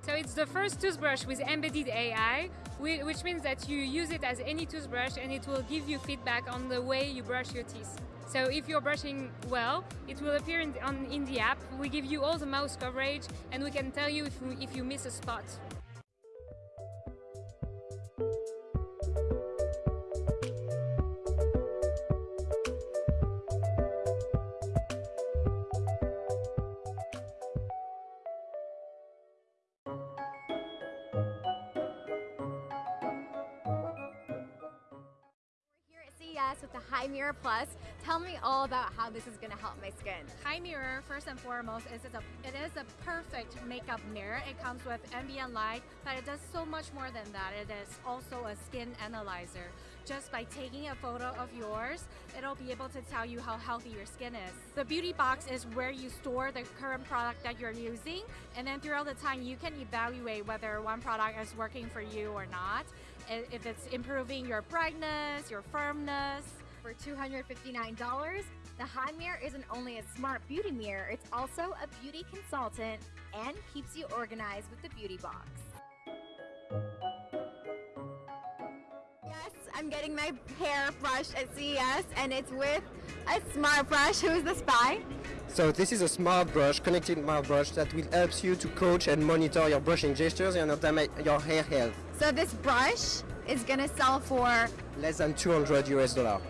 So it's the first toothbrush with embedded AI, which means that you use it as any toothbrush and it will give you feedback on the way you brush your teeth. So if you're brushing well, it will appear in the, on, in the app. We give you all the mouse coverage and we can tell you if, if you miss a spot. With the HiMirror Plus. Tell me all about how this is going to help my skin. HiMirror, first and foremost, is a, it is a perfect makeup mirror. It comes with ambient light, but it does so much more than that. It is also a skin analyzer. Just by taking a photo of yours, it'll be able to tell you how healthy your skin is. The beauty box is where you store the current product that you're using, and then throughout the time, you can evaluate whether one product is working for you or not if it's improving your brightness, your firmness. For $259, the HiMirror isn't only a smart beauty mirror, it's also a beauty consultant and keeps you organized with the beauty box. Yes, I'm getting my hair brushed at CES and it's with a smart brush. Who is the spy? So this is a smart brush, connected smart brush that will help you to coach and monitor your brushing gestures and your hair health. So this brush is gonna sell for less than 200 US dollar.